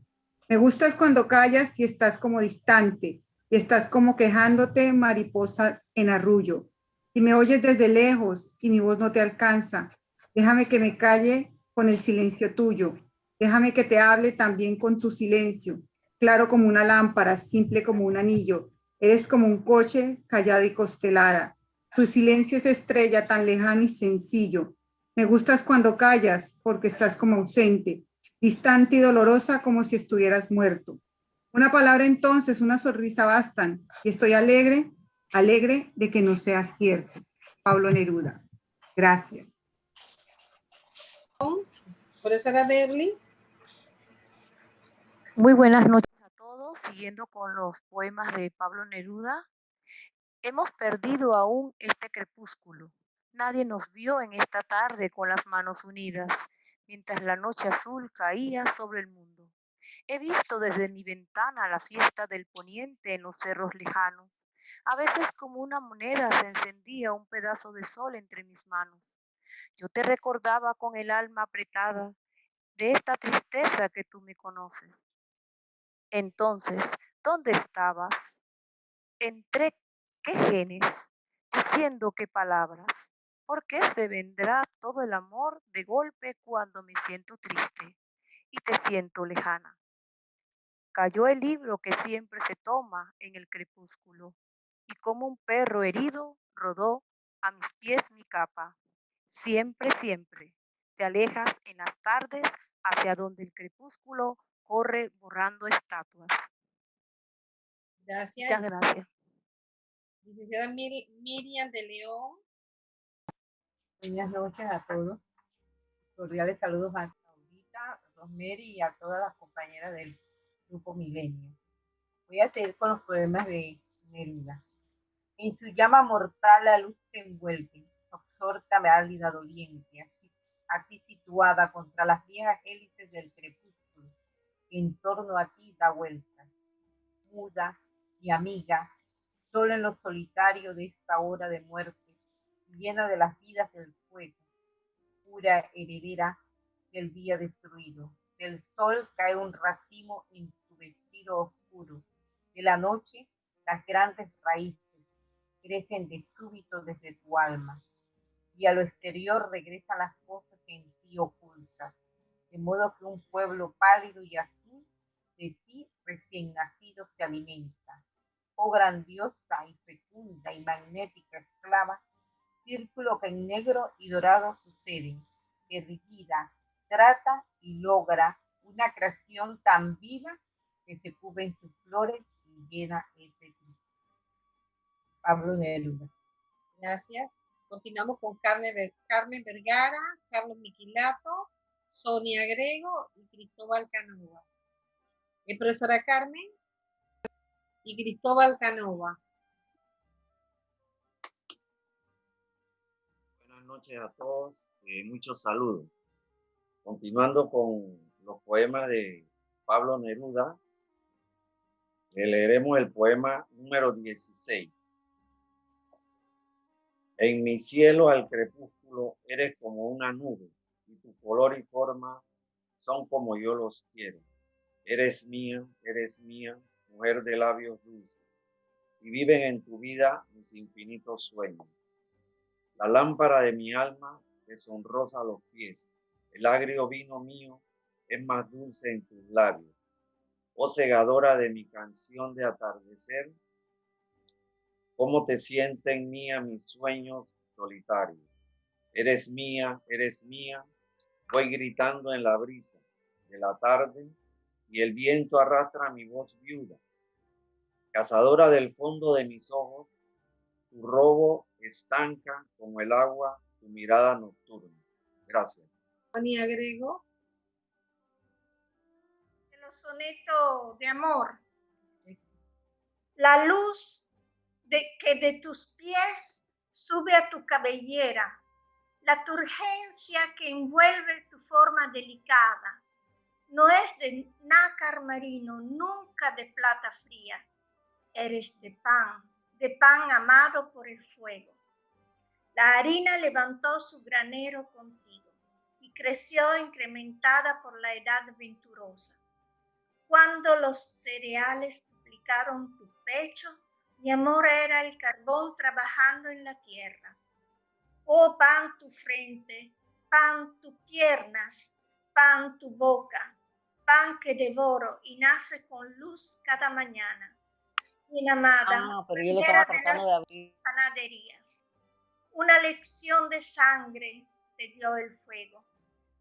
Me gustas cuando callas y estás como distante y estás como quejándote, mariposa en arrullo. Y me oyes desde lejos y mi voz no te alcanza. Déjame que me calle con el silencio tuyo. Déjame que te hable también con tu silencio, claro como una lámpara, simple como un anillo. Eres como un coche callada y costelada. Tu silencio es estrella tan lejano y sencillo. Me gustas cuando callas porque estás como ausente, distante y dolorosa como si estuvieras muerto. Una palabra entonces, una sonrisa bastan y estoy alegre, alegre de que no seas cierto. Pablo Neruda. Gracias. Profesora Berli. Muy buenas noches a todos, siguiendo con los poemas de Pablo Neruda. Hemos perdido aún este crepúsculo. Nadie nos vio en esta tarde con las manos unidas. Mientras la noche azul caía sobre el mundo. He visto desde mi ventana la fiesta del poniente en los cerros lejanos. A veces como una moneda se encendía un pedazo de sol entre mis manos. Yo te recordaba con el alma apretada de esta tristeza que tú me conoces. Entonces, ¿dónde estabas? ¿Entre qué genes? Diciendo qué palabras. ¿Por qué se vendrá todo el amor de golpe cuando me siento triste y te siento lejana? Cayó el libro que siempre se toma en el crepúsculo y como un perro herido rodó a mis pies mi capa. Siempre, siempre te alejas en las tardes hacia donde el crepúsculo corre borrando estatuas. Gracias. Muchas gracias. Licenciada Miriam de León. Buenas noches a todos. Cordiales saludos a Saudita, Rosemary y a todas las compañeras del Grupo Milenio. Voy a seguir con los poemas de Neruda. En su llama mortal la luz te envuelve, absorta válida doliente, aquí situada contra las viejas hélices del crepúsculo, en torno a ti da vuelta, muda y amiga, solo en lo solitario de esta hora de muerte, llena de las vidas del fuego, pura heredera del día destruido. Del sol cae un racimo en tu vestido oscuro. De la noche, las grandes raíces crecen de súbito desde tu alma. Y a lo exterior regresan las cosas en ti ocultas. De modo que un pueblo pálido y azul de ti recién nacido se alimenta. Oh grandiosa y fecunda y magnética esclava, círculo que en negro y dorado sucede, erguida, trata y logra una creación tan viva que se cubre en sus flores y llena ese Pablo Neruda. Gracias. Continuamos con Carmen, Vergara, Carlos Miquilato, Sonia Grego y Cristóbal Canova. ¿Es profesora Carmen? Y Cristóbal Canova. Noches a todos, eh, muchos saludos. Continuando con los poemas de Pablo Neruda, le leeremos el poema número 16. En mi cielo al crepúsculo eres como una nube y tu color y forma son como yo los quiero. Eres mía, eres mía, mujer de labios dulces, y viven en tu vida mis infinitos sueños. La lámpara de mi alma te sonrosa los pies, el agrio vino mío es más dulce en tus labios. Oh segadora de mi canción de atardecer, cómo te sienten mía mis sueños solitarios. Eres mía, eres mía, voy gritando en la brisa de la tarde y el viento arrastra mi voz viuda. Cazadora del fondo de mis ojos, tu robo estanca como el agua tu mirada nocturna. Gracias. Ani agrego. Los sonetos de amor. La luz de que de tus pies sube a tu cabellera, la turgencia que envuelve tu forma delicada. No es de nácar marino, nunca de plata fría. Eres de pan, de pan amado por el fuego. La harina levantó su granero contigo y creció incrementada por la edad venturosa. Cuando los cereales duplicaron tu pecho, mi amor era el carbón trabajando en la tierra. Oh pan tu frente, pan tus piernas, pan tu boca, pan que devoro y nace con luz cada mañana. Mi amada, ah, pero yo lo estaba tratando de abrir. panaderías. Una lección de sangre te dio el fuego.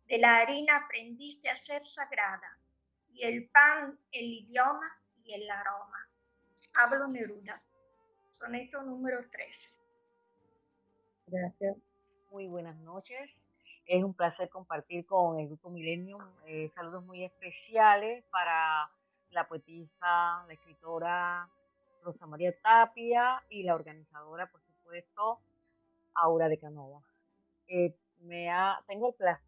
De la harina aprendiste a ser sagrada y el pan el idioma y el aroma. Hablo Neruda. Soneto número 13. Gracias. Muy buenas noches. Es un placer compartir con el Grupo Millennium eh, saludos muy especiales para la poetisa, la escritora Rosa María Tapia y la organizadora, por supuesto, Aura de Canova. Eh, me ha, tengo el placer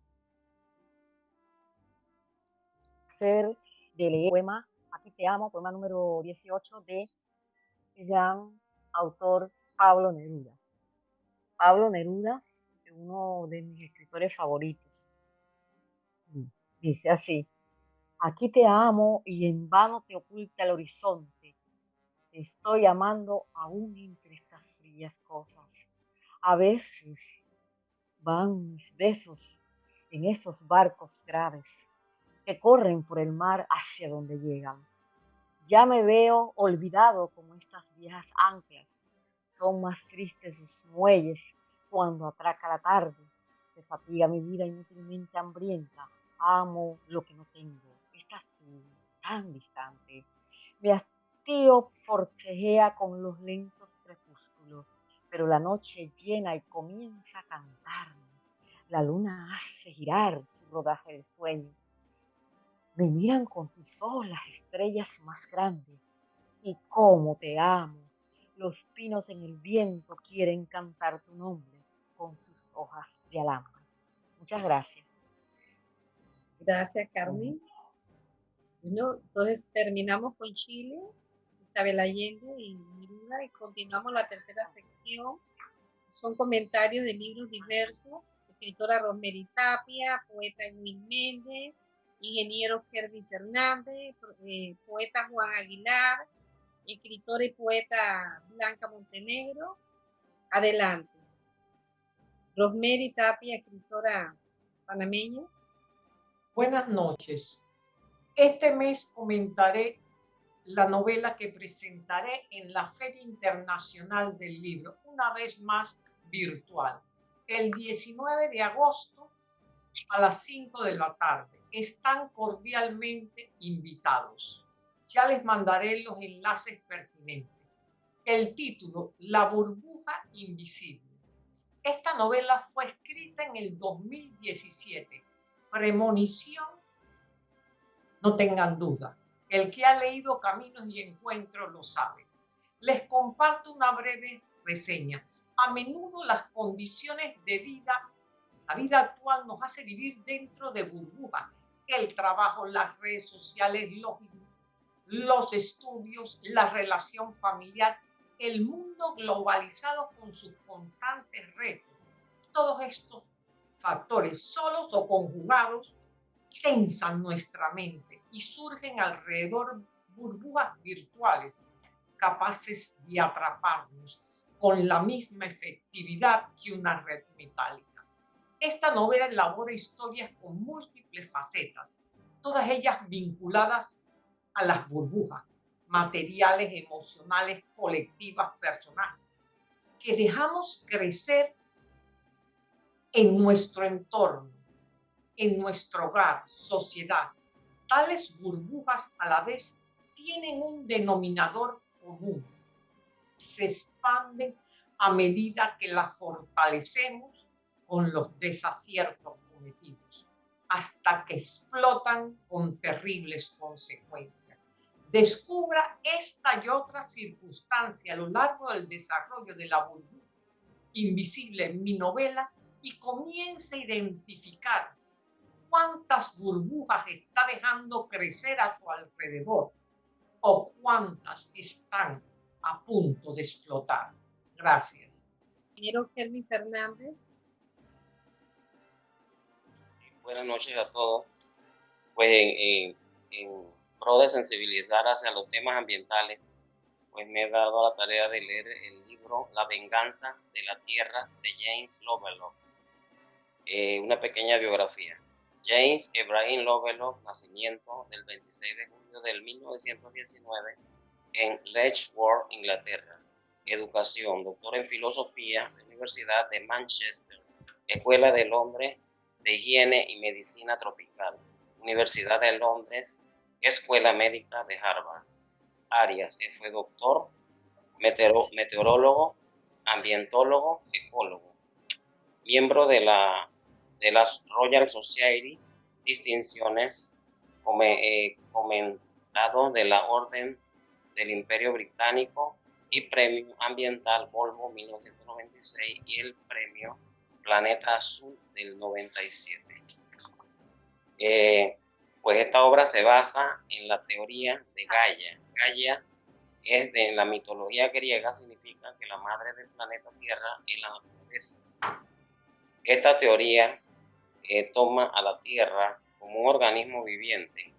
de leer el poema Aquí te amo, poema número 18 de gran autor Pablo Neruda. Pablo Neruda es uno de mis escritores favoritos. Dice así, aquí te amo y en vano te oculta el horizonte. Estoy amando aún entre estas frías cosas. A veces van mis besos en esos barcos graves que corren por el mar hacia donde llegan. Ya me veo olvidado como estas viejas anclas. Son más tristes sus muelles cuando atraca la tarde. Se fatiga mi vida inútilmente hambrienta. Amo lo que no tengo. Estás tú tan distante. Mi hastío forcejea con los lentos crepúsculos, pero la noche llena y comienza a cantarme. La luna hace girar su rodaje de sueño me miran con tus ojos las estrellas más grandes. Y cómo te amo. Los pinos en el viento quieren cantar tu nombre con sus hojas de alambre. Muchas gracias. Gracias, Carmen. Bueno, entonces terminamos con Chile, Isabel Allende y Miruda y continuamos la tercera sección. Son comentarios de libros diversos. Escritora Rosemary Tapia, poeta Edwin Méndez, ingeniero Kervin Fernández, eh, poeta Juan Aguilar, escritora y poeta Blanca Montenegro. Adelante. Rosemary Tapia, escritora panameña. Buenas noches. Este mes comentaré la novela que presentaré en la Feria Internacional del Libro, una vez más virtual, el 19 de agosto a las 5 de la tarde están cordialmente invitados. Ya les mandaré los enlaces pertinentes. El título, La burbuja invisible. Esta novela fue escrita en el 2017. Premonición, no tengan duda. El que ha leído Caminos y Encuentros lo sabe. Les comparto una breve reseña. A menudo las condiciones de vida, la vida actual nos hace vivir dentro de burbujas el trabajo, las redes sociales, los, los estudios, la relación familiar, el mundo globalizado con sus constantes retos. Todos estos factores, solos o conjugados, tensan nuestra mente y surgen alrededor burbujas virtuales capaces de atraparnos con la misma efectividad que una red metálica. Esta novela elabora historias con múltiples facetas, todas ellas vinculadas a las burbujas materiales, emocionales, colectivas, personales, que dejamos crecer en nuestro entorno, en nuestro hogar, sociedad. Tales burbujas a la vez tienen un denominador común. Se expanden a medida que las fortalecemos con los desaciertos cometidos, hasta que explotan con terribles consecuencias. Descubra esta y otras circunstancias a lo largo del desarrollo de la burbuja invisible en mi novela y comience a identificar cuántas burbujas está dejando crecer a su alrededor o cuántas están a punto de explotar. Gracias. Quiero Kelly Fernández buenas noches a todos. Pues en, pro de sensibilizar hacia los temas ambientales, pues me he dado la tarea de leer el libro La venganza de la tierra de James Lovelock. Eh, una pequeña biografía. James Ebrahim Lovelock, nacimiento del 26 de julio del 1919 en Letchworth, Inglaterra. Educación, doctor en filosofía, Universidad de Manchester, Escuela de Londres de Higiene y Medicina Tropical, Universidad de Londres, Escuela Médica de Harvard. Arias fue doctor, meteorólogo, ambientólogo, ecólogo, miembro de la, de las Royal Society, distinciones, eh, comentado de la Orden del Imperio Británico y Premio Ambiental Volvo 1996 y el Premio Planeta Azul del 97. Eh, Pues esta obra se basa en la teoría de Gaia. Gaia es de la mitología griega, significa que la madre del planeta Tierra es la naturaleza. Esta teoría eh, toma a la Tierra como un organismo viviente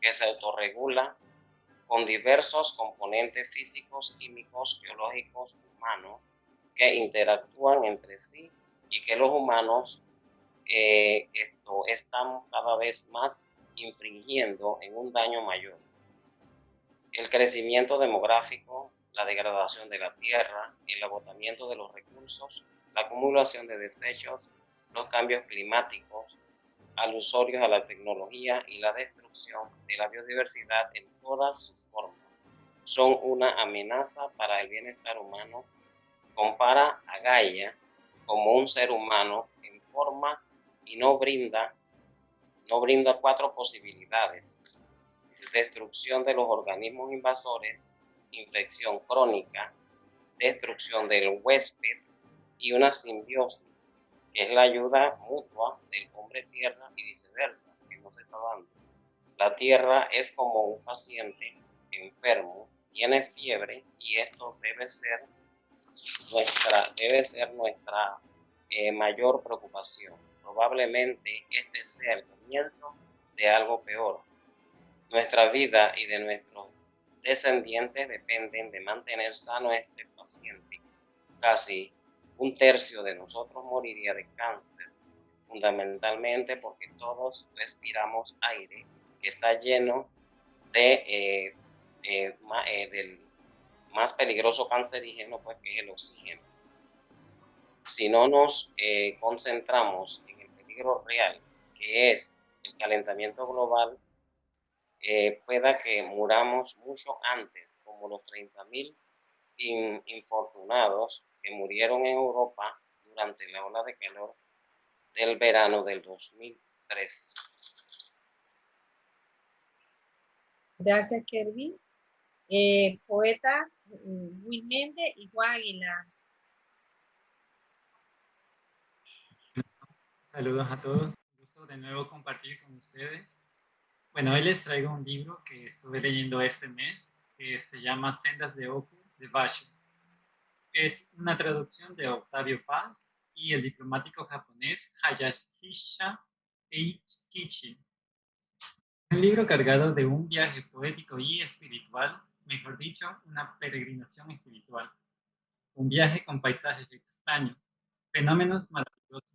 que se autorregula con diversos componentes físicos, químicos, geológicos, humanos, que interactúan entre sí y que los humanos eh, esto, estamos cada vez más infringiendo en un daño mayor. El crecimiento demográfico, la degradación de la tierra, el agotamiento de los recursos, la acumulación de desechos, los cambios climáticos, alusorios a la tecnología y la destrucción de la biodiversidad en todas sus formas son una amenaza para el bienestar humano. Compara a Gaia como un ser humano en forma y no brinda, no brinda cuatro posibilidades. Destrucción de los organismos invasores, infección crónica, destrucción del huésped y una simbiosis, que es la ayuda mutua del hombre tierra y viceversa, que no se está dando. La tierra es como un paciente enfermo, tiene fiebre y esto debe ser nuestra, debe ser nuestra eh, mayor preocupación probablemente este sea el comienzo de algo peor. Nuestra vida y de nuestros descendientes dependen de mantener sano este paciente. Casi un tercio de nosotros moriría de cáncer, fundamentalmente porque todos respiramos aire que está lleno de, eh, eh, eh, del más peligroso cancerígeno, pues que es el oxígeno. Si no nos concentramos en real, que es el calentamiento global, pueda que muramos mucho antes, como los 30.000 infortunados que murieron en Europa durante la ola de calor del verano del 2003. Gracias, Kervin. Eh, poetas Will Mende y Juan Aguilar. Saludos a todos. Un gusto de nuevo compartir con ustedes. Bueno, hoy les traigo un libro que estuve leyendo este mes, que se llama Sendas de Oku de Basho. Es una traducción de Octavio Paz y el diplomático japonés Hayashisha Eikichi. Un libro cargado de un viaje poético y espiritual, mejor dicho, una peregrinación espiritual. Un viaje con paisajes extraños, fenómenos maravillosos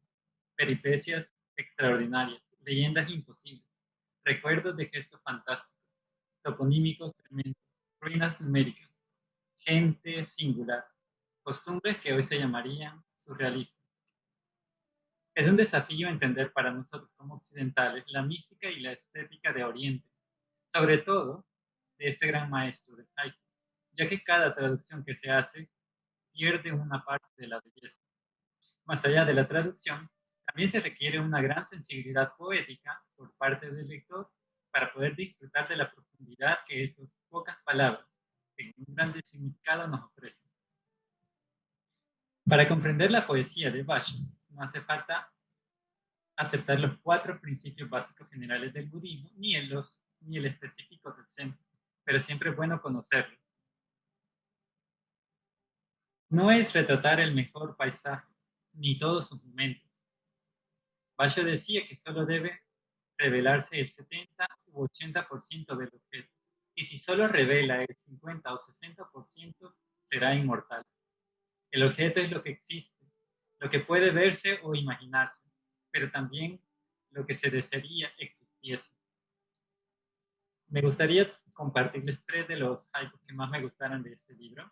peripecias extraordinarias, leyendas imposibles, recuerdos de gestos fantásticos, toponímicos tremendos, ruinas numéricas, gente singular, costumbres que hoy se llamarían surrealistas. Es un desafío entender para nosotros como occidentales la mística y la estética de Oriente, sobre todo de este gran maestro del haiku, ya que cada traducción que se hace pierde una parte de la belleza. Más allá de la traducción, también se requiere una gran sensibilidad poética por parte del lector para poder disfrutar de la profundidad que estas pocas palabras, en un grande significado, nos ofrecen. Para comprender la poesía de Basho, no hace falta aceptar los cuatro principios básicos generales del budismo, ni, los, ni el específico del centro, pero siempre es bueno conocerlos. No es retratar el mejor paisaje, ni todos sus momentos, Basho decía que solo debe revelarse el 70 u 80% del objeto, y si solo revela el 50 o 60%, será inmortal. El objeto es lo que existe, lo que puede verse o imaginarse, pero también lo que se desearía existiese. Me gustaría compartirles tres de los haikus que más me gustaron de este libro.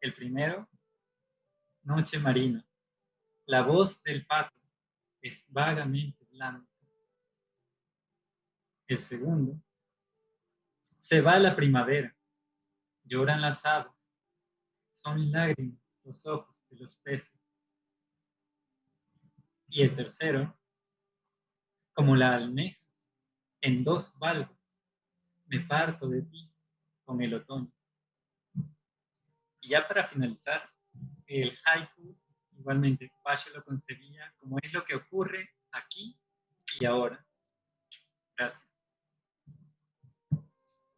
El primero, Noche Marina. La voz del pato es vagamente blanco. El segundo, se va la primavera, lloran las aves, son lágrimas los ojos de los peces. Y el tercero, como la almeja, en dos valvas, me parto de ti con el otoño. Y ya para finalizar, el haiku Igualmente, Pacho lo concebía como es lo que ocurre aquí y ahora. Gracias.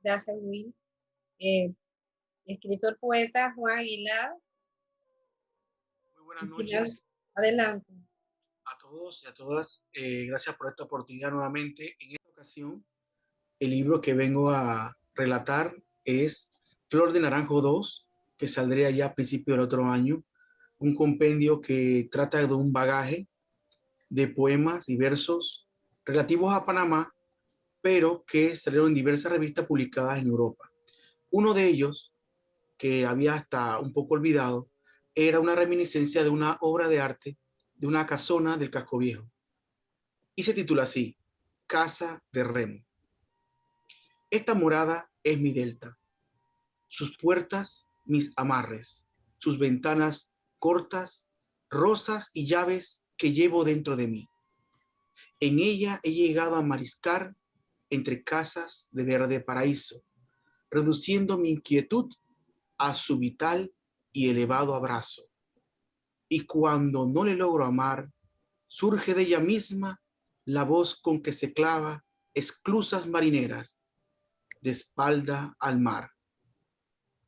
Gracias, Will. Eh, escritor poeta Juan Aguilar. Buenas noches. Adelante. A todos y a todas, eh, gracias por esta oportunidad nuevamente. En esta ocasión, el libro que vengo a relatar es Flor de Naranjo 2, que saldría ya a principio del otro año. Un compendio que trata de un bagaje de poemas y versos relativos a Panamá, pero que salieron en diversas revistas publicadas en Europa. Uno de ellos, que había hasta un poco olvidado, era una reminiscencia de una obra de arte de una casona del casco viejo. Y se titula así, Casa de Remo. Esta morada es mi delta, sus puertas mis amarres, sus ventanas cortas, rosas y llaves que llevo dentro de mí. En ella he llegado a mariscar entre casas de verde paraíso, reduciendo mi inquietud a su vital y elevado abrazo. Y cuando no le logro amar, surge de ella misma la voz con que se clava esclusas marineras de espalda al mar.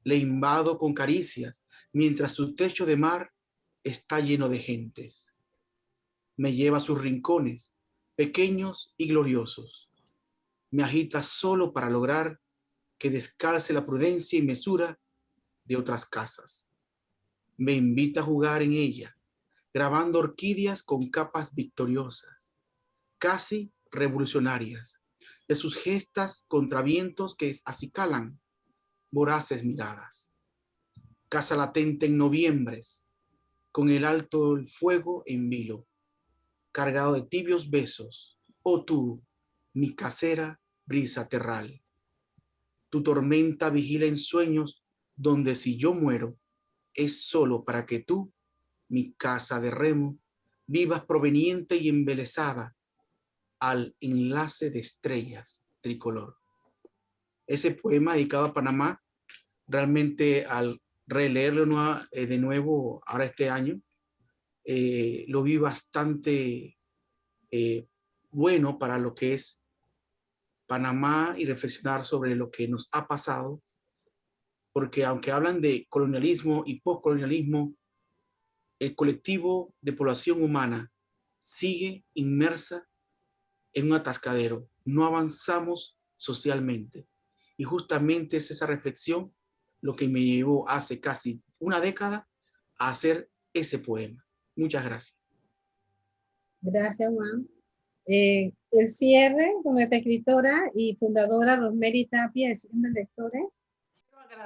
Le invado con caricias mientras su techo de mar está lleno de gentes me lleva a sus rincones, pequeños y gloriosos. Me agita solo para lograr que descalce la prudencia y mesura de otras casas. Me invita a jugar en ella, grabando orquídeas con capas victoriosas, casi revolucionarias, de sus gestas contra vientos que acicalan voraces miradas. Casa latente en noviembres, con el alto el fuego en vilo cargado de tibios besos, oh tú, mi casera brisa terral. Tu tormenta vigila en sueños donde si yo muero, es solo para que tú, mi casa de remo, vivas proveniente y embelesada al enlace de estrellas tricolor. Ese poema dedicado a Panamá, realmente al releerlo eh, de nuevo ahora este año, eh, lo vi bastante eh, bueno para lo que es Panamá y reflexionar sobre lo que nos ha pasado, porque aunque hablan de colonialismo y postcolonialismo, el colectivo de población humana sigue inmersa en un atascadero. No avanzamos socialmente. Y justamente es esa reflexión lo que me llevó hace casi una década a hacer ese poema. Muchas gracias. Gracias, Juan. Eh, el cierre con esta escritora y fundadora Rosemary Tapia, es de lectores.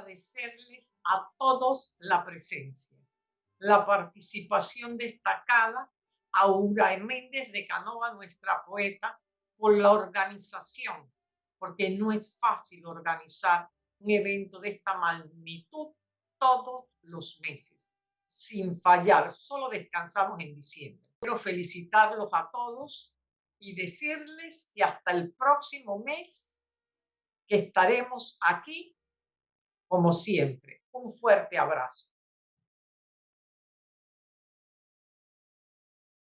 Agradecerles a todos la presencia, la participación destacada a Ura Méndez de Canova, nuestra poeta, por la organización, porque no es fácil organizar un evento de esta magnitud todos los meses sin fallar, solo descansamos en diciembre. Quiero felicitarlos a todos y decirles que hasta el próximo mes que estaremos aquí como siempre. Un fuerte abrazo.